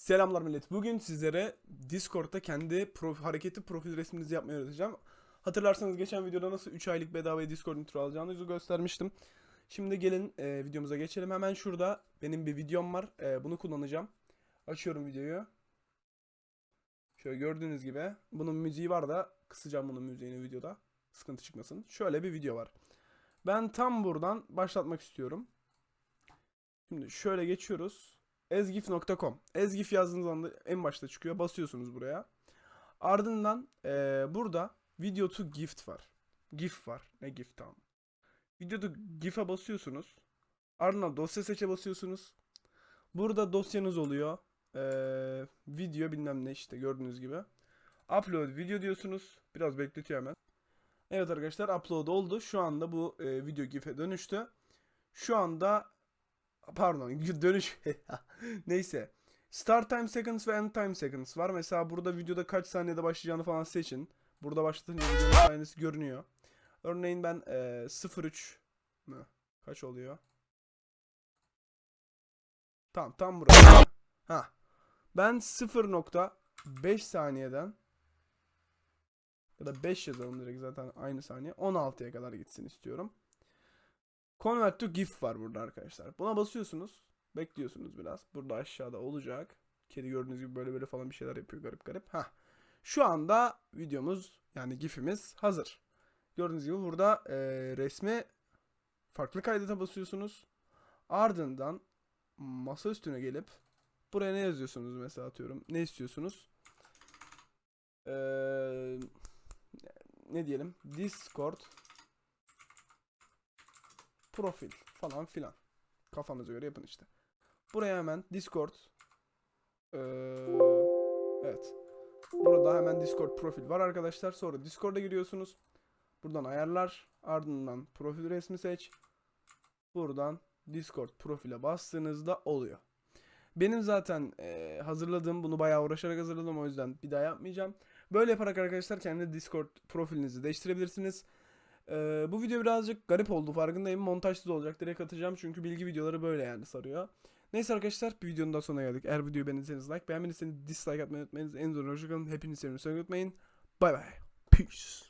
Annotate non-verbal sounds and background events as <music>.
Selamlar millet. Bugün sizlere Discord'da kendi prof- hareketli profil resminizi yapmayı öğreteceğim. Hatırlarsanız geçen videoda nasıl 3 aylık bedavaya Discord intro alacağınızı göstermiştim. Şimdi gelin e, videomuza geçelim. Hemen şurada benim bir videom var. E, bunu kullanacağım. Açıyorum videoyu. Şöyle gördüğünüz gibi. Bunun müziği var da kısacağım bunun müziğini videoda. Sıkıntı çıkmasın. Şöyle bir video var. Ben tam buradan başlatmak istiyorum. Şimdi şöyle geçiyoruz. ezgif.com Ezgif yazdığınız anda en başta çıkıyor. Basıyorsunuz buraya. Ardından eee, burada video to gift var. GIF var. Ne GIF tamam. Video to GIF'e basıyorsunuz. Ardından dosya seçe basıyorsunuz. Burada dosyanız oluyor. Eee, video bilmem ne işte gördüğünüz gibi. Upload video diyorsunuz. Biraz bekletiyor hemen. Evet arkadaşlar upload oldu. Şu anda bu eee, video GIF'e dönüştü. Şu anda pardon <laughs> dönüş. <laughs> Neyse. Start time seconds ve end time seconds var. Mesela burada videoda kaç saniyede başlayacağını falan seçin. Burada başlatınca videonun saniyesi görünüyor. Örneğin ben eee 03 mü? Kaç oluyor? Tamam tam burası. Ha. Ben 0.5 saniyeden ya da 5 yazalım direkt zaten aynı saniye. 16'ya kadar gitsin istiyorum Convert to GIF var burada arkadaşlar. Buna basıyorsunuz. Bekliyorsunuz biraz. Burada aşağıda olacak. Kedi gördüğünüz gibi böyle böyle falan bir şeyler yapıyor garip garip. Ha. Şu anda videomuz yani GIF'imiz hazır. Gördüğünüz gibi burada e, resmi farklı kaydete basıyorsunuz. Ardından masa üstüne gelip buraya ne yazıyorsunuz mesela atıyorum. Ne istiyorsunuz? Eee ne diyelim? Discord profil falan filan. Kafanıza göre yapın işte. Buraya hemen Discord eee, evet. Burada hemen Discord profil var arkadaşlar. Sonra Discord'a giriyorsunuz. Buradan ayarlar. Ardından profil resmi seç. Buradan Discord profile bastığınızda oluyor. Benim zaten eee, hazırladığım bunu bayağı uğraşarak hazırladım o yüzden bir daha yapmayacağım. Böyle yaparak arkadaşlar kendi Discord profilinizi değiştirebilirsiniz. Ee, bu video birazcık garip oldu farkındayım. Montajsız olacak. Direkt atacağım çünkü bilgi videoları böyle yani sarıyor. Neyse arkadaşlar bir videonun daha sonuna geldik. Eğer videoyu beğendiyseniz like, beğenmediyseniz dislike atmayı unutmayınız. En zor hoşçakalın. Hepinizi sevmeyi unutmayın. Bay bay. Peace.